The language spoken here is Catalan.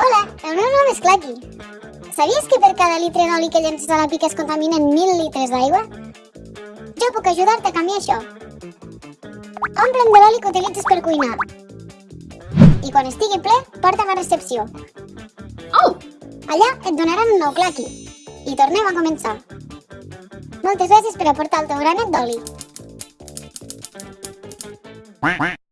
Hola, el meu nom és Claqui. Sabies que per cada litre d'oli que llences a la pica es contaminen 1.000 litres d'aigua? Jo puc ajudar-te a canviar això. Omple'm de l'oli que utilitzes per cuinar. I quan estigui ple, porta'm a recepció. Oh! Allà et donaran un nou claqui. I tornem a començar. Moltes gràcies per aportar el teu granet d'oli.